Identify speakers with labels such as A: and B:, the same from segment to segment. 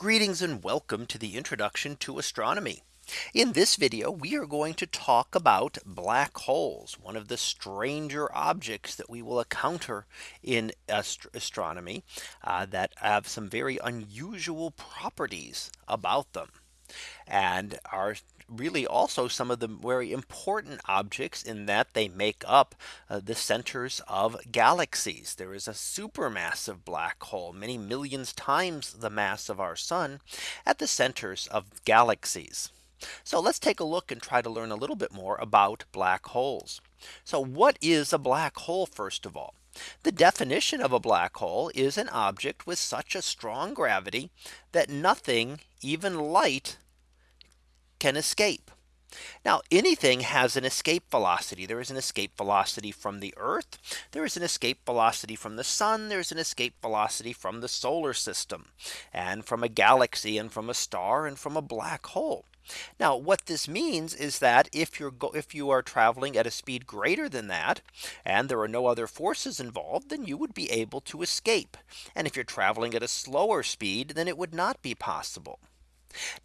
A: Greetings and welcome to the introduction to astronomy. In this video, we are going to talk about black holes, one of the stranger objects that we will encounter in ast astronomy uh, that have some very unusual properties about them and are really also some of the very important objects in that they make up uh, the centers of galaxies. There is a supermassive black hole many millions times the mass of our sun at the centers of galaxies. So let's take a look and try to learn a little bit more about black holes. So what is a black hole first of all? The definition of a black hole is an object with such a strong gravity that nothing even light can escape. Now anything has an escape velocity. There is an escape velocity from the Earth. There is an escape velocity from the sun. There's an escape velocity from the solar system and from a galaxy and from a star and from a black hole. Now what this means is that if you're if you are traveling at a speed greater than that and there are no other forces involved then you would be able to escape. And if you're traveling at a slower speed then it would not be possible.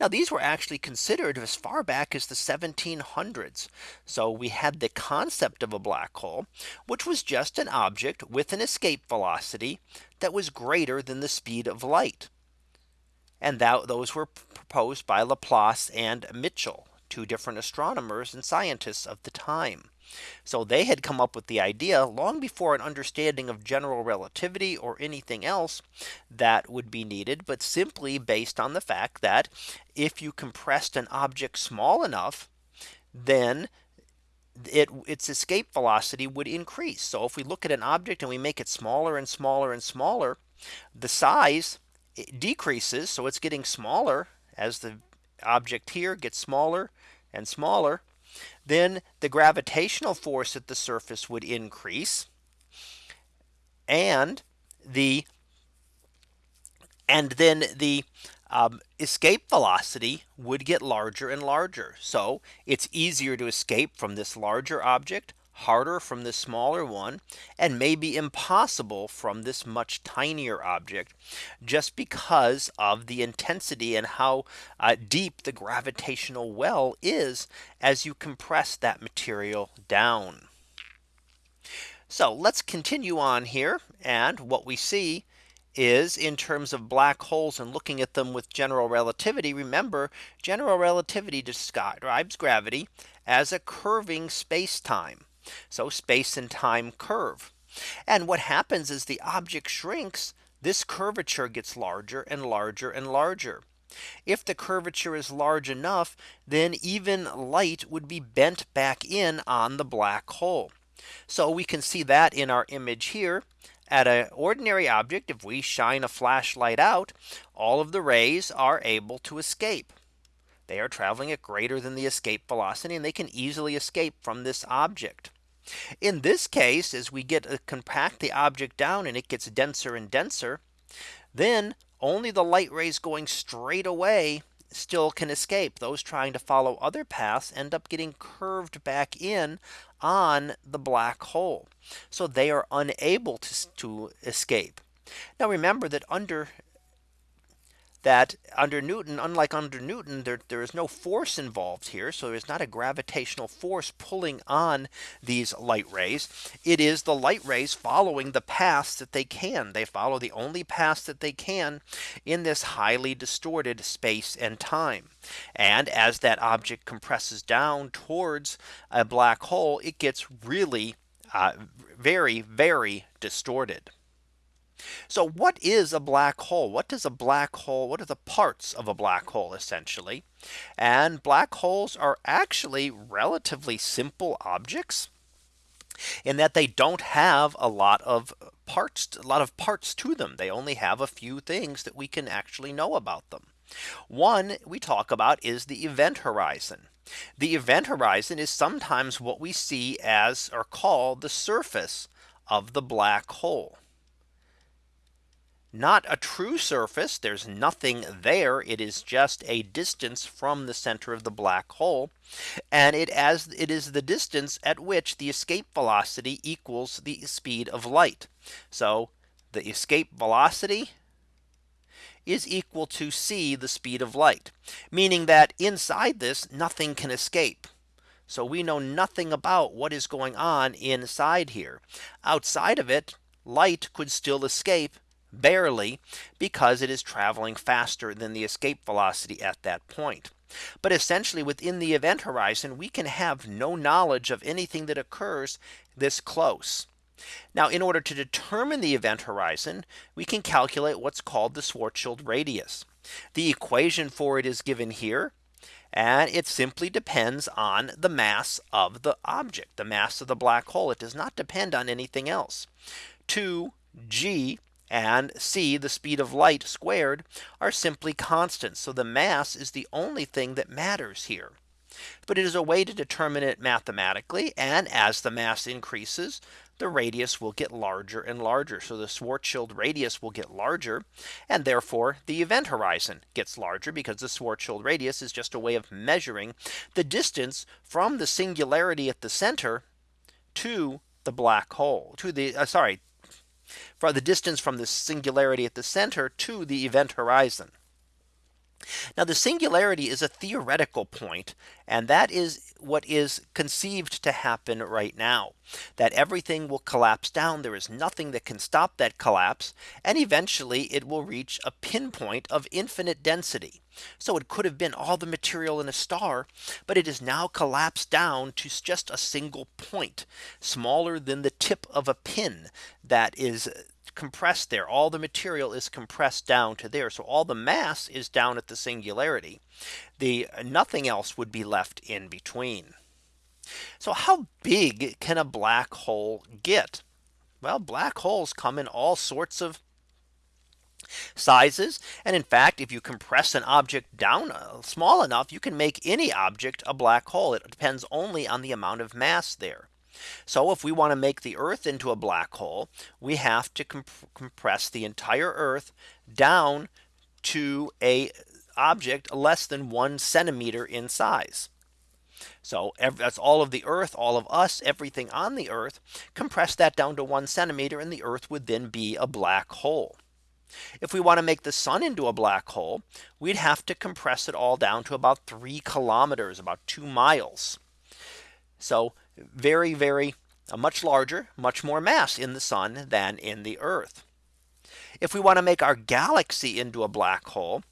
A: Now these were actually considered as far back as the 1700s. So we had the concept of a black hole, which was just an object with an escape velocity that was greater than the speed of light. And that those were proposed by Laplace and Michell two different astronomers and scientists of the time. So they had come up with the idea long before an understanding of general relativity or anything else that would be needed, but simply based on the fact that if you compressed an object small enough, then it its escape velocity would increase. So if we look at an object and we make it smaller and smaller and smaller, the size decreases. So it's getting smaller as the object here gets smaller and smaller, then the gravitational force at the surface would increase. And the and then the um, escape velocity would get larger and larger. So it's easier to escape from this larger object harder from this smaller one and may be impossible from this much tinier object just because of the intensity and how uh, deep the gravitational well is as you compress that material down. So let's continue on here and what we see is in terms of black holes and looking at them with general relativity. Remember general relativity describes gravity as a curving space time. So space and time curve. And what happens is the object shrinks, this curvature gets larger and larger and larger. If the curvature is large enough, then even light would be bent back in on the black hole. So we can see that in our image here at an ordinary object, if we shine a flashlight out, all of the rays are able to escape. They are traveling at greater than the escape velocity and they can easily escape from this object. In this case, as we get uh, compact the object down and it gets denser and denser, then only the light rays going straight away still can escape. Those trying to follow other paths end up getting curved back in on the black hole. So they are unable to, to escape. Now remember that under that under Newton, unlike under Newton, there, there is no force involved here. So there's not a gravitational force pulling on these light rays. It is the light rays following the paths that they can. They follow the only paths that they can in this highly distorted space and time. And as that object compresses down towards a black hole, it gets really uh, very, very distorted. So what is a black hole? What does a black hole? What are the parts of a black hole essentially? And black holes are actually relatively simple objects in that they don't have a lot of parts, a lot of parts to them. They only have a few things that we can actually know about them. One we talk about is the event horizon. The event horizon is sometimes what we see as or call the surface of the black hole not a true surface. There's nothing there. It is just a distance from the center of the black hole. And it as it is the distance at which the escape velocity equals the speed of light. So the escape velocity is equal to c the speed of light, meaning that inside this nothing can escape. So we know nothing about what is going on inside here. Outside of it, light could still escape barely because it is traveling faster than the escape velocity at that point. But essentially within the event horizon, we can have no knowledge of anything that occurs this close. Now in order to determine the event horizon, we can calculate what's called the Schwarzschild radius. The equation for it is given here. And it simply depends on the mass of the object, the mass of the black hole. It does not depend on anything else. 2g and c the speed of light squared are simply constants. So the mass is the only thing that matters here. But it is a way to determine it mathematically. And as the mass increases, the radius will get larger and larger. So the Schwarzschild radius will get larger. And therefore the event horizon gets larger because the Schwarzschild radius is just a way of measuring the distance from the singularity at the center to the black hole to the uh, sorry for the distance from the singularity at the center to the event horizon. Now the singularity is a theoretical point and that is what is conceived to happen right now that everything will collapse down. There is nothing that can stop that collapse. And eventually it will reach a pinpoint of infinite density. So it could have been all the material in a star, but it is now collapsed down to just a single point smaller than the tip of a pin that is compressed there. All the material is compressed down to there. So all the mass is down at the singularity. The nothing else would be left in between. So how big can a black hole get? Well, black holes come in all sorts of sizes. And in fact, if you compress an object down uh, small enough, you can make any object a black hole. It depends only on the amount of mass there. So if we want to make the Earth into a black hole, we have to comp compress the entire Earth down to a object less than one centimeter in size. So that's all of the Earth, all of us, everything on the Earth, compress that down to one centimeter and the Earth would then be a black hole. If we want to make the sun into a black hole, we'd have to compress it all down to about three kilometers, about two miles. So very, very uh, much larger, much more mass in the sun than in the Earth. If we want to make our galaxy into a black hole,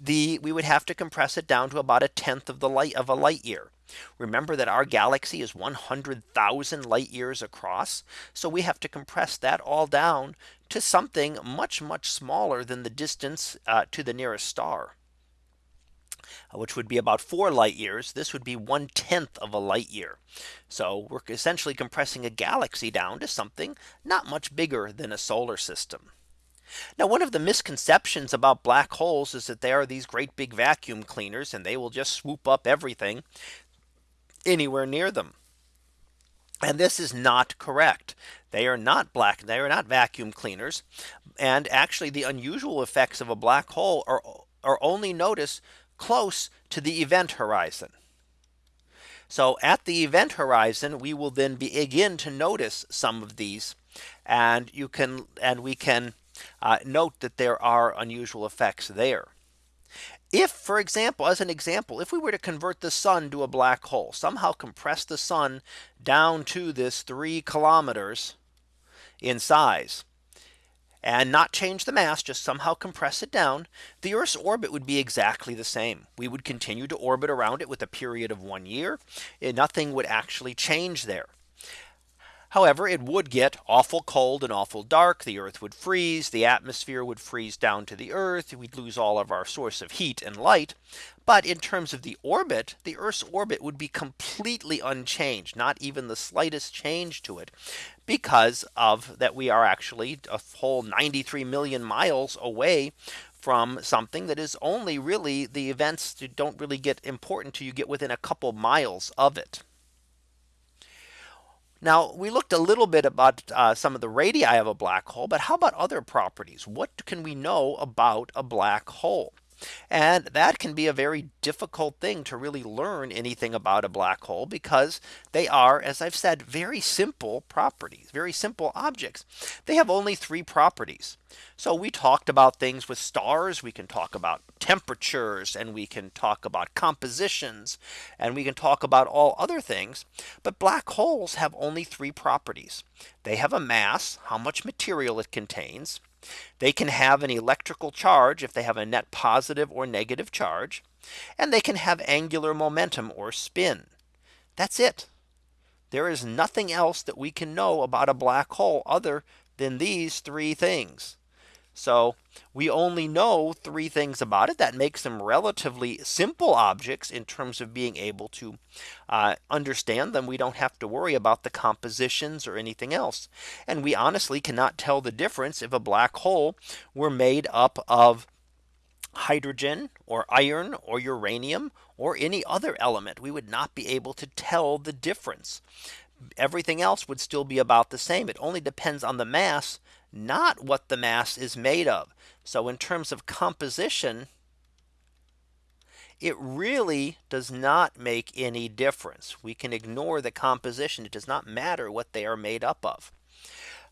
A: the we would have to compress it down to about a tenth of the light of a light year. Remember that our galaxy is 100,000 light years across. So we have to compress that all down to something much, much smaller than the distance uh, to the nearest star. Uh, which would be about four light years. This would be one tenth of a light year. So we're essentially compressing a galaxy down to something not much bigger than a solar system. Now one of the misconceptions about black holes is that they are these great big vacuum cleaners and they will just swoop up everything anywhere near them. And this is not correct. They are not black. They are not vacuum cleaners. And actually the unusual effects of a black hole are, are only noticed close to the event horizon. So at the event horizon, we will then begin to notice some of these and you can and we can uh, note that there are unusual effects there. If, for example, as an example, if we were to convert the sun to a black hole, somehow compress the sun down to this three kilometers in size, and not change the mass, just somehow compress it down, the Earth's orbit would be exactly the same. We would continue to orbit around it with a period of one year. And nothing would actually change there. However, it would get awful cold and awful dark. The earth would freeze. The atmosphere would freeze down to the earth. We'd lose all of our source of heat and light. But in terms of the orbit, the Earth's orbit would be completely unchanged, not even the slightest change to it because of that we are actually a whole 93 million miles away from something that is only really the events that don't really get important to you get within a couple miles of it. Now we looked a little bit about uh, some of the radii of a black hole, but how about other properties? What can we know about a black hole? And that can be a very difficult thing to really learn anything about a black hole because they are, as I've said, very simple properties, very simple objects. They have only three properties. So we talked about things with stars. We can talk about temperatures and we can talk about compositions and we can talk about all other things. But black holes have only three properties. They have a mass, how much material it contains. They can have an electrical charge if they have a net positive or negative charge. And they can have angular momentum or spin. That's it. There is nothing else that we can know about a black hole other than these three things. So we only know three things about it that makes them relatively simple objects in terms of being able to uh, understand them. We don't have to worry about the compositions or anything else. And we honestly cannot tell the difference if a black hole were made up of hydrogen or iron or uranium or any other element. We would not be able to tell the difference. Everything else would still be about the same. It only depends on the mass not what the mass is made of. So in terms of composition, it really does not make any difference. We can ignore the composition. It does not matter what they are made up of.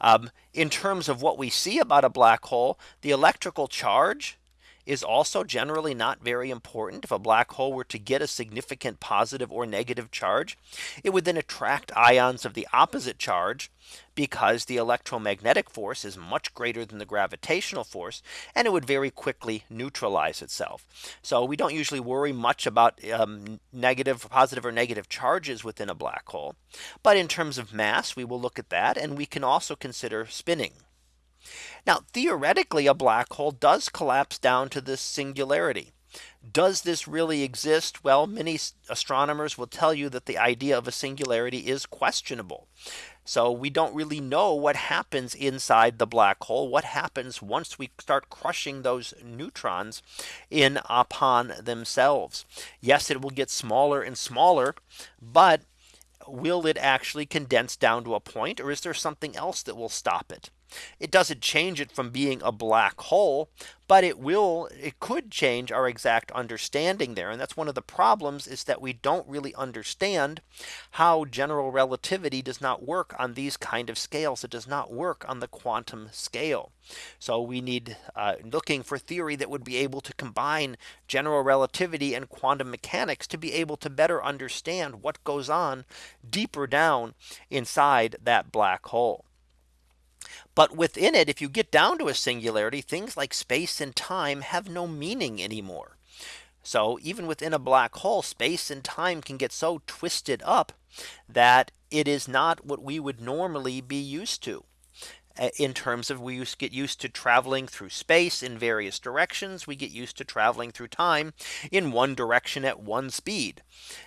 A: Um, in terms of what we see about a black hole, the electrical charge is also generally not very important. If a black hole were to get a significant positive or negative charge, it would then attract ions of the opposite charge because the electromagnetic force is much greater than the gravitational force and it would very quickly neutralize itself. So we don't usually worry much about um, negative positive or negative charges within a black hole. But in terms of mass, we will look at that and we can also consider spinning. Now theoretically a black hole does collapse down to this singularity. Does this really exist? Well, many astronomers will tell you that the idea of a singularity is questionable. So we don't really know what happens inside the black hole. What happens once we start crushing those neutrons in upon themselves. Yes, it will get smaller and smaller, but will it actually condense down to a point or is there something else that will stop it? It doesn't change it from being a black hole, but it will it could change our exact understanding there. And that's one of the problems is that we don't really understand how general relativity does not work on these kind of scales. It does not work on the quantum scale. So we need uh, looking for theory that would be able to combine general relativity and quantum mechanics to be able to better understand what goes on deeper down inside that black hole. But within it, if you get down to a singularity, things like space and time have no meaning anymore. So even within a black hole, space and time can get so twisted up that it is not what we would normally be used to in terms of we get used to traveling through space in various directions. We get used to traveling through time in one direction at one speed.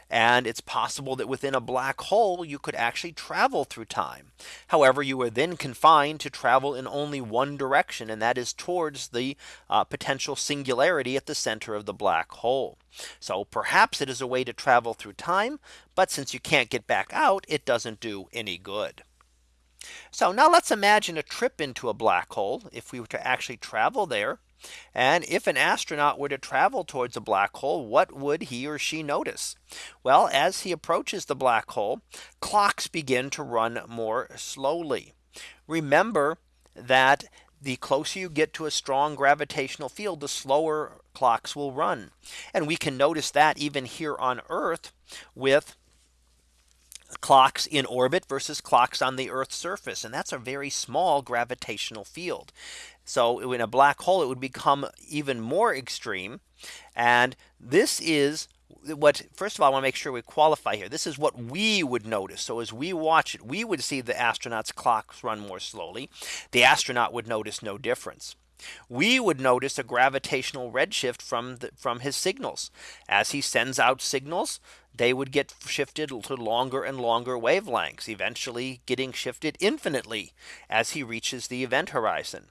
A: And it's possible that within a black hole, you could actually travel through time. However, you are then confined to travel in only one direction, and that is towards the uh, potential singularity at the center of the black hole. So perhaps it is a way to travel through time. But since you can't get back out, it doesn't do any good. So now let's imagine a trip into a black hole if we were to actually travel there. And if an astronaut were to travel towards a black hole, what would he or she notice? Well, as he approaches the black hole, clocks begin to run more slowly. Remember that the closer you get to a strong gravitational field, the slower clocks will run. And we can notice that even here on Earth with clocks in orbit versus clocks on the Earth's surface. And that's a very small gravitational field. So in a black hole, it would become even more extreme. And this is what first of all, I want to make sure we qualify here. This is what we would notice. So as we watch it, we would see the astronauts clocks run more slowly. The astronaut would notice no difference we would notice a gravitational redshift from the, from his signals as he sends out signals they would get shifted to longer and longer wavelengths eventually getting shifted infinitely as he reaches the event horizon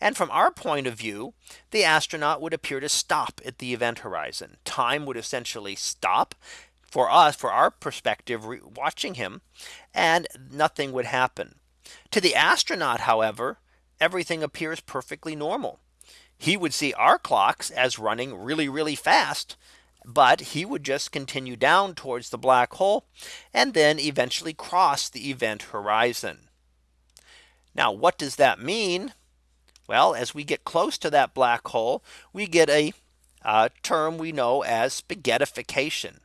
A: and from our point of view, the astronaut would appear to stop at the event horizon. Time would essentially stop for us, for our perspective, watching him, and nothing would happen. To the astronaut, however, everything appears perfectly normal. he would see our clocks as running really, really fast. But he would just continue down towards the black hole and then eventually cross the event horizon. Now, what does that mean? Well, as we get close to that black hole, we get a uh, term we know as spaghettification.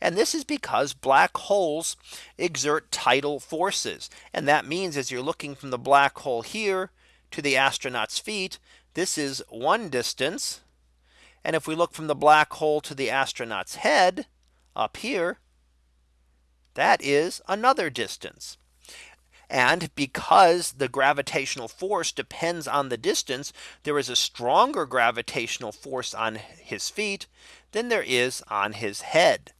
A: And this is because black holes exert tidal forces. And that means as you're looking from the black hole here to the astronaut's feet, this is one distance. And if we look from the black hole to the astronaut's head up here, that is another distance. And because the gravitational force depends on the distance, there is a stronger gravitational force on his feet than there is on his head.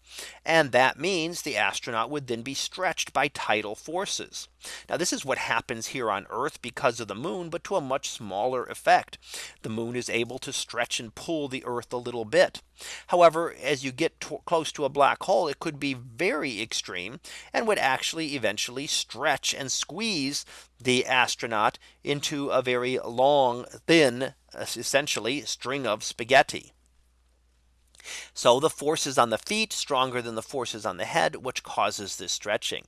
A: And that means the astronaut would then be stretched by tidal forces. Now this is what happens here on Earth because of the moon, but to a much smaller effect. The moon is able to stretch and pull the Earth a little bit. However, as you get to close to a black hole, it could be very extreme and would actually eventually stretch and squeeze the astronaut into a very long, thin, essentially string of spaghetti. So the forces on the feet stronger than the forces on the head, which causes this stretching.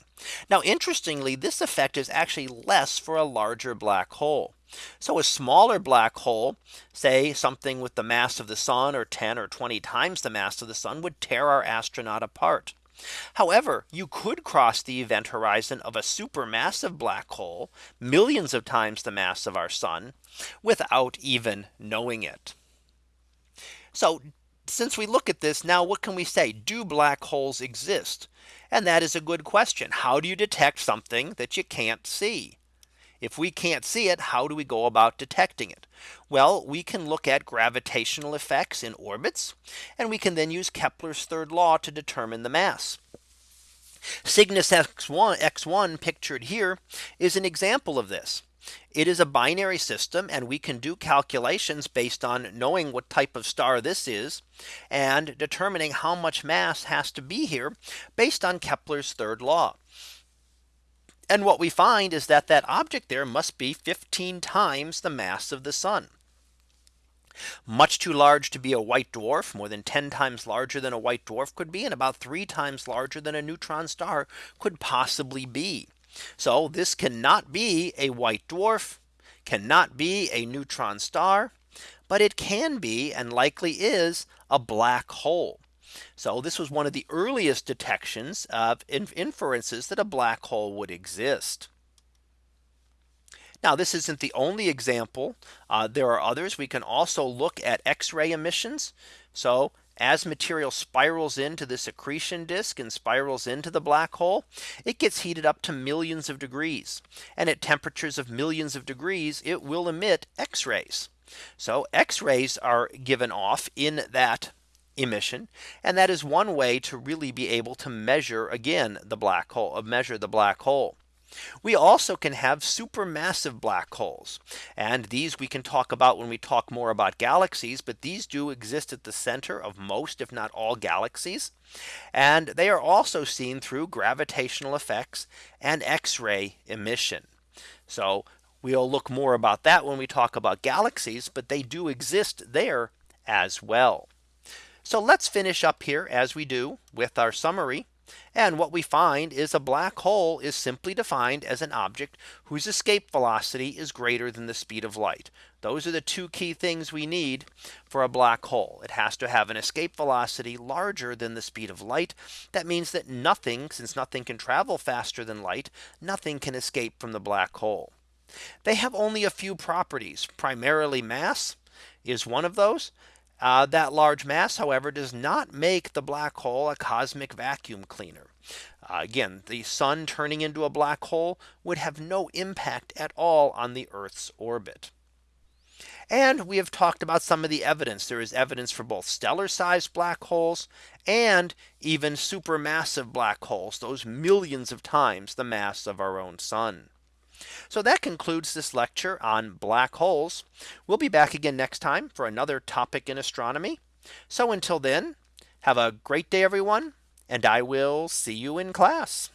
A: Now, interestingly, this effect is actually less for a larger black hole. So a smaller black hole, say something with the mass of the sun or 10 or 20 times the mass of the sun would tear our astronaut apart. However, you could cross the event horizon of a supermassive black hole, millions of times the mass of our sun, without even knowing it. So since we look at this now, what can we say? Do black holes exist? And that is a good question. How do you detect something that you can't see? If we can't see it, how do we go about detecting it? Well, we can look at gravitational effects in orbits, and we can then use Kepler's third law to determine the mass. Cygnus X1, X1 pictured here is an example of this. It is a binary system and we can do calculations based on knowing what type of star this is and determining how much mass has to be here based on Kepler's third law. And what we find is that that object there must be 15 times the mass of the sun. Much too large to be a white dwarf more than 10 times larger than a white dwarf could be and about three times larger than a neutron star could possibly be. So this cannot be a white dwarf cannot be a neutron star, but it can be and likely is a black hole. So this was one of the earliest detections of inferences that a black hole would exist. Now this isn't the only example. Uh, there are others. We can also look at X-ray emissions. So as material spirals into this accretion disk and spirals into the black hole, it gets heated up to millions of degrees. And at temperatures of millions of degrees, it will emit X rays. So X rays are given off in that emission. And that is one way to really be able to measure again the black hole, measure the black hole. We also can have supermassive black holes. And these we can talk about when we talk more about galaxies. But these do exist at the center of most, if not all galaxies. And they are also seen through gravitational effects and X-ray emission. So we'll look more about that when we talk about galaxies, but they do exist there as well. So let's finish up here as we do with our summary. And what we find is a black hole is simply defined as an object whose escape velocity is greater than the speed of light. Those are the two key things we need for a black hole. It has to have an escape velocity larger than the speed of light. That means that nothing, since nothing can travel faster than light, nothing can escape from the black hole. They have only a few properties, primarily mass is one of those. Uh, that large mass, however, does not make the black hole a cosmic vacuum cleaner. Uh, again, the sun turning into a black hole would have no impact at all on the Earth's orbit. And we have talked about some of the evidence. There is evidence for both stellar sized black holes and even supermassive black holes, those millions of times the mass of our own sun. So that concludes this lecture on black holes. We'll be back again next time for another topic in astronomy. So until then, have a great day, everyone, and I will see you in class.